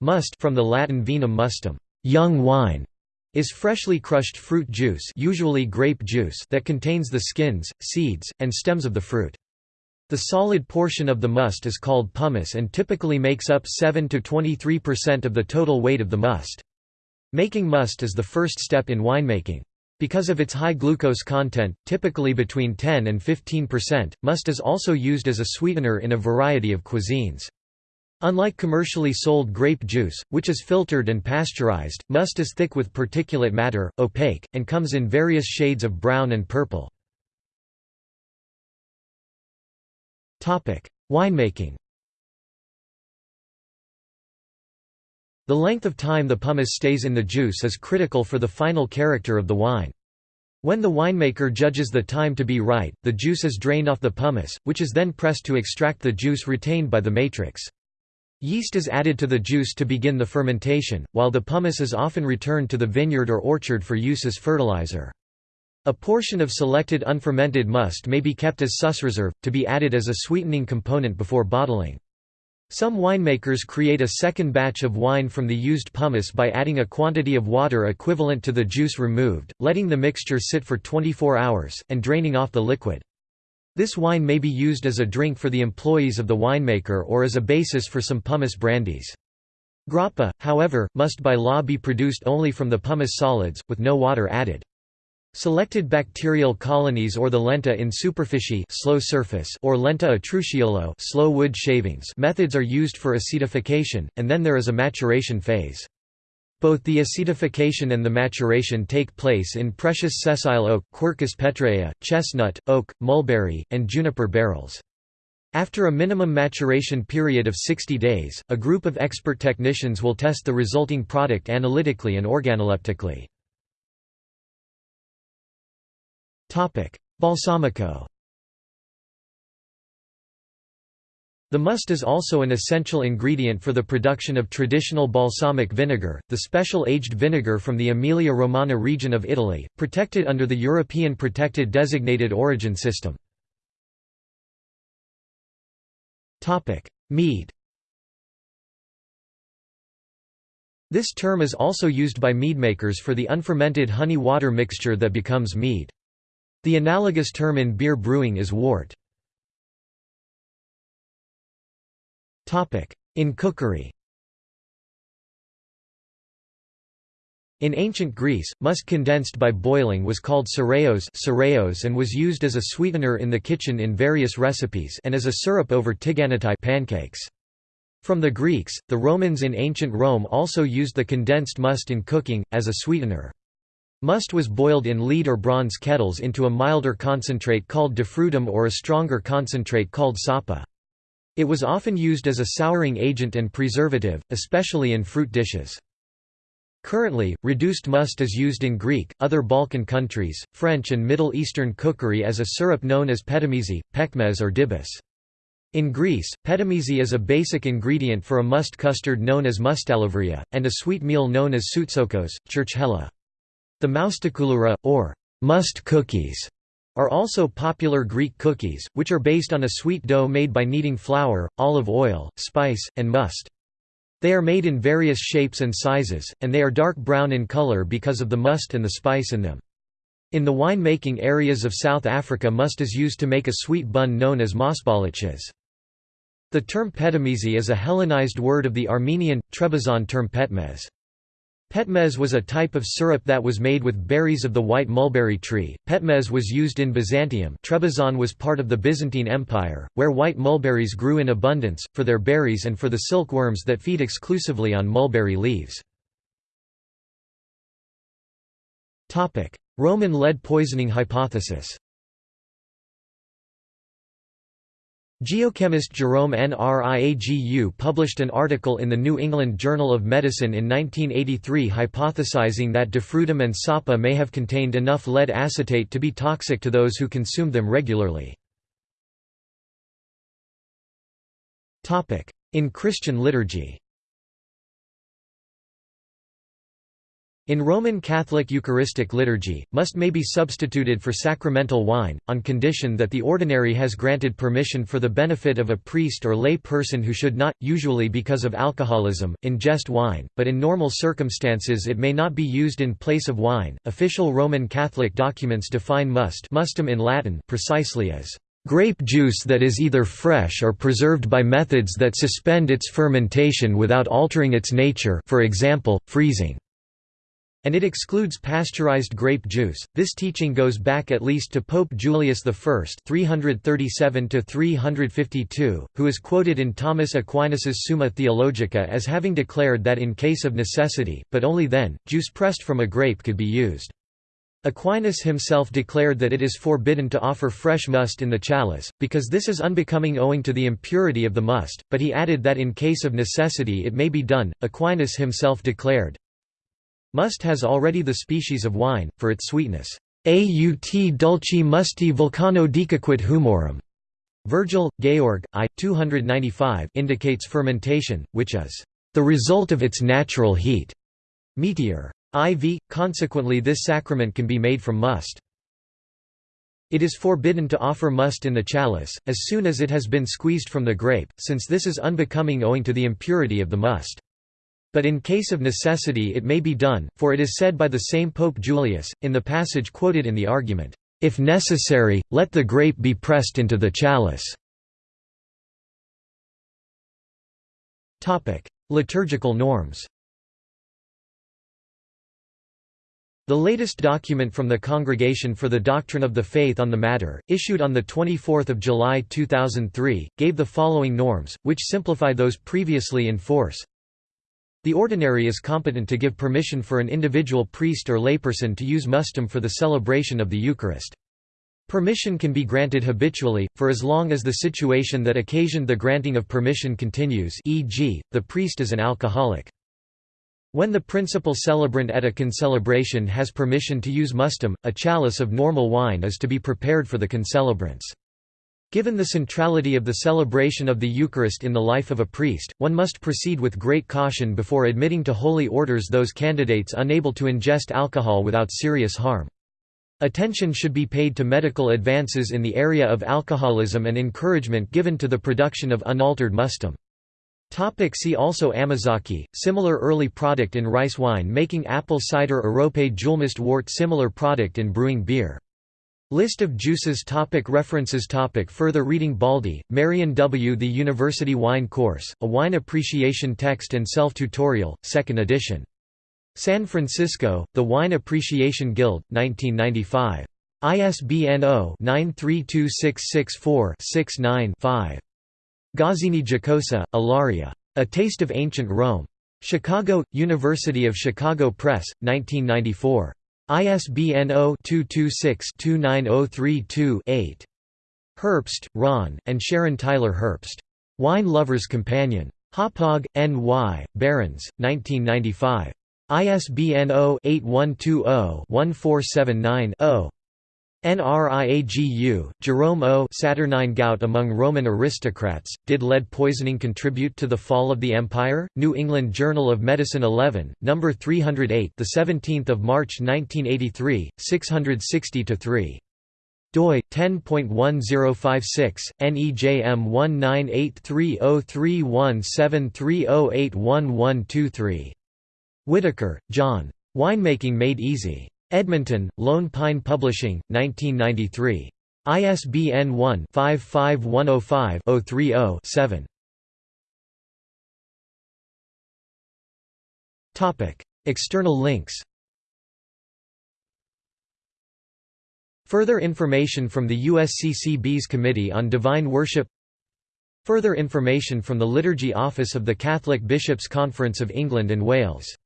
Must from the Latin vinum mustum, young wine, is freshly crushed fruit juice usually grape juice that contains the skins, seeds, and stems of the fruit. The solid portion of the must is called pomace and typically makes up 7 to 23% of the total weight of the must. Making must is the first step in winemaking. Because of its high glucose content, typically between 10 and 15%, must is also used as a sweetener in a variety of cuisines. Unlike commercially sold grape juice, which is filtered and pasteurized, must is thick with particulate matter, opaque, and comes in various shades of brown and purple. Winemaking The length of time the pomace stays in the juice is critical for the final character of the wine. When the winemaker judges the time to be right, the juice is drained off the pomace, which is then pressed to extract the juice retained by the matrix. Yeast is added to the juice to begin the fermentation, while the pomace is often returned to the vineyard or orchard for use as fertilizer. A portion of selected unfermented must may be kept as reserve, to be added as a sweetening component before bottling. Some winemakers create a second batch of wine from the used pomace by adding a quantity of water equivalent to the juice removed, letting the mixture sit for 24 hours, and draining off the liquid. This wine may be used as a drink for the employees of the winemaker or as a basis for some pomace brandies. Grappa, however, must by law be produced only from the pomace solids, with no water added. Selected bacterial colonies or the lenta in superficie slow surface or lenta a slow wood shavings methods are used for acetification, and then there is a maturation phase. Both the acetification and the maturation take place in precious sessile oak, Quercus petraea, chestnut, oak, mulberry, and juniper barrels. After a minimum maturation period of 60 days, a group of expert technicians will test the resulting product analytically and organoleptically. Balsamico The must is also an essential ingredient for the production of traditional balsamic vinegar, the special aged vinegar from the Emilia-Romagna region of Italy, protected under the European Protected Designated Origin System. Mead This term is also used by meadmakers for the unfermented honey-water mixture that becomes mead. The analogous term in beer brewing is wort. In cookery In ancient Greece, must condensed by boiling was called cereos and was used as a sweetener in the kitchen in various recipes and as a syrup over tiganatai pancakes. From the Greeks, the Romans in ancient Rome also used the condensed must in cooking, as a sweetener. Must was boiled in lead or bronze kettles into a milder concentrate called defrutum or a stronger concentrate called sapa. It was often used as a souring agent and preservative, especially in fruit dishes. Currently, reduced must is used in Greek, other Balkan countries, French and Middle Eastern cookery as a syrup known as petimezi, pekmez or dibis. In Greece, petimezi is a basic ingredient for a must custard known as moustalevria, and a sweet meal known as soutzoukos, churchkhela. The moustokouloura, or must cookies, are also popular Greek cookies, which are based on a sweet dough made by kneading flour, olive oil, spice, and must. They are made in various shapes and sizes, and they are dark brown in color because of the must and the spice in them. In the wine-making areas of South Africa must is used to make a sweet bun known as mosbolletjies. The term petimezi is a Hellenized word of the Armenian, Trebizond term petmez. Petmez was a type of syrup that was made with berries of the white mulberry tree. Petmez was used in Byzantium. Trebizond was part of the Byzantine Empire, where white mulberries grew in abundance, for their berries and for the silkworms that feed exclusively on mulberry leaves. Topic: Roman lead poisoning hypothesis Geochemist Jerome Nriagu published an article in the New England Journal of Medicine in 1983 hypothesizing that defrutum and sapa may have contained enough lead acetate to be toxic to those who consumed them regularly. In Christian liturgy In Roman Catholic Eucharistic liturgy, must may be substituted for sacramental wine, on condition that the ordinary has granted permission for the benefit of a priest or lay person who should not, usually because of alcoholism, ingest wine, but in normal circumstances it may not be used in place of wine. Official Roman Catholic documents define must mustum in Latin precisely as grape juice that is either fresh or preserved by methods that suspend its fermentation without altering its nature for example, freezing and it excludes pasteurized grape juice. This teaching goes back at least to Pope Julius I (337–352), who is quoted in Thomas Aquinas's Summa Theologica as having declared that in case of necessity, but only then, juice pressed from a grape could be used. Aquinas himself declared that it is forbidden to offer fresh must in the chalice, because this is unbecoming owing to the impurity of the must, but he added that in case of necessity it may be done. Aquinas himself declared, Must has already the species of wine, for its sweetness. Aut dulci musti vulcano decoquit humorum. Virgil, Georg, I. 295 indicates fermentation, which is the result of its natural heat. Meteor. IV, consequently this sacrament can be made from must. It is forbidden to offer must in the chalice, as soon as it has been squeezed from the grape, since this is unbecoming owing to the impurity of the must. But in case of necessity it may be done, for it is said by the same Pope Julius, in the passage quoted in the argument, "'If necessary, let the grape be pressed into the chalice'". Liturgical norms The latest document from the Congregation for the Doctrine of the Faith on the matter, issued on 24 July 2003, gave the following norms, which simplify those previously in force. The ordinary is competent to give permission for an individual priest or layperson to use mustum for the celebration of the Eucharist. Permission can be granted habitually, for as long as the situation that occasioned the granting of permission continues e.g., the priest is an alcoholic. When the principal celebrant at a concelebration has permission to use mustum, a chalice of normal wine is to be prepared for the concelebrants. Given the centrality of the celebration of the Eucharist in the life of a priest, one must proceed with great caution before admitting to holy orders those candidates unable to ingest alcohol without serious harm. Attention should be paid to medical advances in the area of alcoholism and encouragement given to the production of unaltered mustum. Topic see also Amazake, similar early product in rice wine making apple cider Arrope Julmust wort similar product in brewing beer List of juices topic References topic Further reading Baldy, Marian W. The University Wine Course, A Wine Appreciation Text and Self-Tutorial, 2nd edition. San Francisco, The Wine Appreciation Guild, 1995. ISBN 0-932664-69-5. Gozzini Giacosa, Ilaria. A Taste of Ancient Rome. Chicago, University of Chicago Press, 1994. ISBN 0-226-29032-8. Herbst, Ron, and Sharon Tyler Herbst. Wine Lover's Companion. Hauppauge, N.Y., Barron's, 1995. ISBN 0-8120-1479-0. NRIAGU, Jerome O. Saturnine gout among Roman aristocrats. Did lead poisoning contribute to the fall of the empire? New England Journal of Medicine 11, number 308, the 17th of March 1983, 660-3 doi 10.1056 NEJM 1983031730811123 Whitaker, John. Winemaking Made Easy. Edmonton, Lone Pine Publishing, 1993. ISBN 1-55105-030-7. External links Further information from the USCCB's Committee on Divine Worship Further information from the Liturgy Office of the Catholic Bishops' Conference of England and Wales